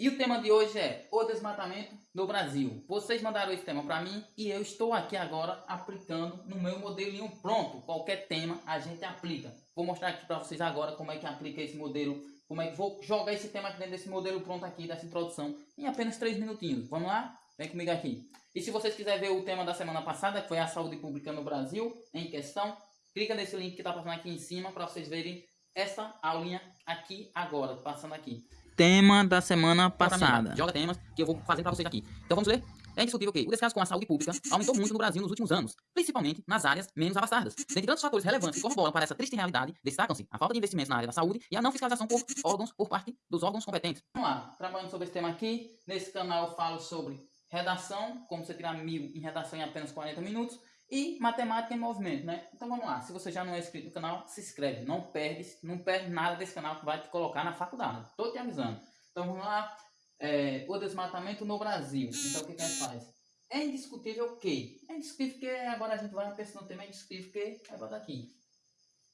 E o tema de hoje é o desmatamento no Brasil. Vocês mandaram esse tema para mim e eu estou aqui agora aplicando no meu modelinho pronto. Qualquer tema a gente aplica. Vou mostrar aqui para vocês agora como é que aplica esse modelo, como é que vou jogar esse tema aqui dentro desse modelo pronto aqui, dessa introdução, em apenas 3 minutinhos. Vamos lá? Vem comigo aqui. E se vocês quiserem ver o tema da semana passada, que foi a saúde pública no Brasil, em questão, clica nesse link que está passando aqui em cima para vocês verem essa aulinha aqui agora, passando aqui. Tema da semana passada. Joga temas que eu vou fazer para vocês aqui. Então vamos ler? É indiscutível que o descaso com a saúde pública aumentou muito no Brasil nos últimos anos, principalmente nas áreas menos abastadas. Dentre tantos fatores relevantes que corroboram para essa triste realidade, destacam-se a falta de investimentos na área da saúde e a não fiscalização por órgãos por parte dos órgãos competentes. Vamos lá, trabalhando sobre esse tema aqui. Nesse canal eu falo sobre redação, como você tirar mil em redação em apenas 40 minutos, e matemática em movimento, né? Então vamos lá, se você já não é inscrito no canal, se inscreve, não perde, não perde nada desse canal que vai te colocar na faculdade, tô te avisando. Então vamos lá, é, o desmatamento no Brasil, então o que, que a gente faz? É indiscutível que, é indiscutível que, agora a gente vai pensando tema, é indiscutível que, vai botar aqui,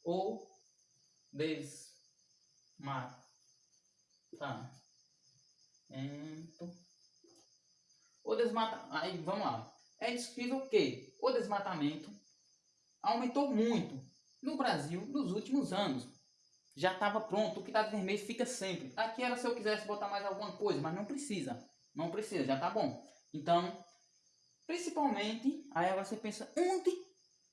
o desmatamento, o desmatamento, aí vamos lá, é indiscutível que o desmatamento aumentou muito no Brasil nos últimos anos. Já estava pronto, o que está de vermelho fica sempre. Aqui era se eu quisesse botar mais alguma coisa, mas não precisa. Não precisa, já está bom. Então, principalmente, aí agora você pensa, onde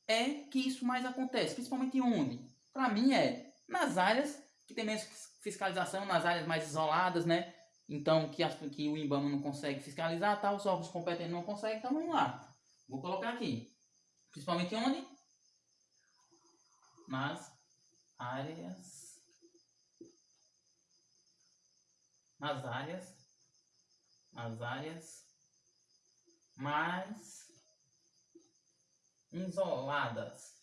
é que isso mais acontece? Principalmente onde? Para mim é nas áreas que tem menos fiscalização, nas áreas mais isoladas, né? Então, que, que o IBAMA não consegue fiscalizar, tá? os órgãos competentes não conseguem, então vamos lá. Vou colocar aqui. Principalmente onde? Nas áreas. Nas áreas. Nas áreas mais isoladas.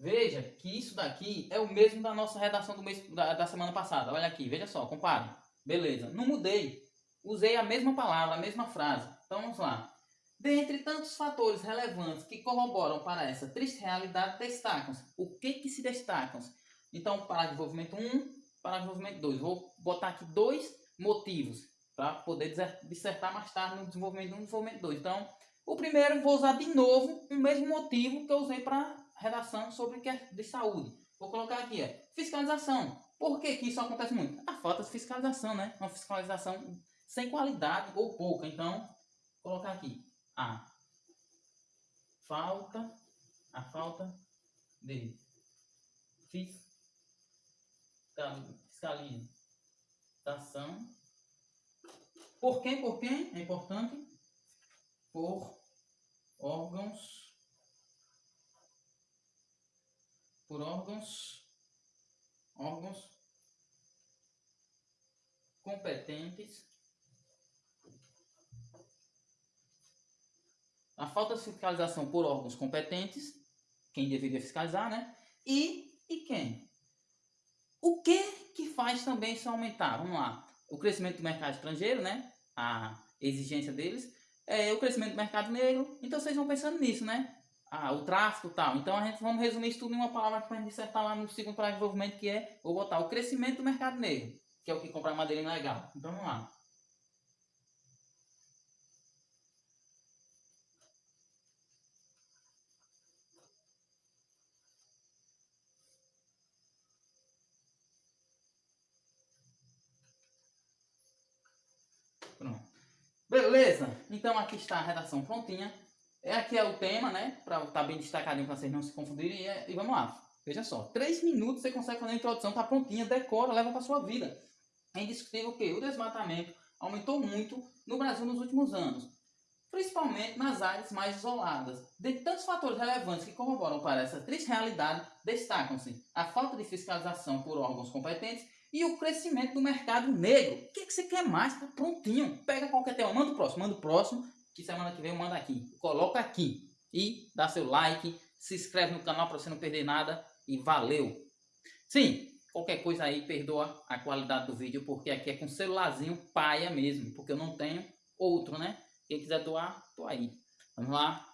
Veja que isso daqui é o mesmo da nossa redação do mês, da, da semana passada. Olha aqui, veja só, compare. Beleza, não mudei. Usei a mesma palavra, a mesma frase. Então vamos lá. Dentre tantos fatores relevantes que corroboram para essa triste realidade, destacam-se. O que que se destacam? -se? Então, para desenvolvimento 1, para desenvolvimento 2. Vou botar aqui dois motivos para poder dissertar mais tarde no desenvolvimento 1 e desenvolvimento 2. Então, o primeiro, vou usar de novo o mesmo motivo que eu usei para redação sobre que é de saúde. Vou colocar aqui, é fiscalização. Por que, que isso acontece muito? A falta de fiscalização, né? Uma fiscalização sem qualidade ou pouca. Então, vou colocar aqui a falta, a falta de fiscalização. Por quem? Por quem? É importante. Por órgãos por órgãos, órgãos competentes. A falta de fiscalização por órgãos competentes, quem deveria fiscalizar, né? E, e quem? O que que faz também isso aumentar? Vamos lá. O crescimento do mercado estrangeiro, né? A exigência deles. É, o crescimento do mercado negro. Então vocês vão pensando nisso, né? Ah, o tráfico e tal. Então a gente vamos resumir isso tudo em uma palavra para a gente dissertar lá no segundo para desenvolvimento, que é, vou botar o crescimento do mercado negro, que é o que compra madeira ilegal. Então vamos lá. Pronto. Beleza? Então aqui está a redação prontinha. É aqui é o tema, né? Para estar tá bem destacadinho para vocês não se confundirem. E, é, e, vamos lá. Veja só. Três minutos você consegue fazer a introdução, tá prontinha, decora, leva para sua vida. É indiscutível que o desmatamento aumentou muito no Brasil nos últimos anos. Principalmente nas áreas mais isoladas. De tantos fatores relevantes que corroboram para essa triste realidade, destacam-se a falta de fiscalização por órgãos competentes e o crescimento do mercado negro. O que, que você quer mais? Tá prontinho. Pega qualquer tema, manda o próximo, manda o próximo que semana que vem eu mando aqui. Coloca aqui e dá seu like, se inscreve no canal para você não perder nada e valeu! Sim, qualquer coisa aí perdoa a qualidade do vídeo porque aqui é com celularzinho paia mesmo, porque eu não tenho outro, né? Quem quiser doar, tô aí. Vamos lá.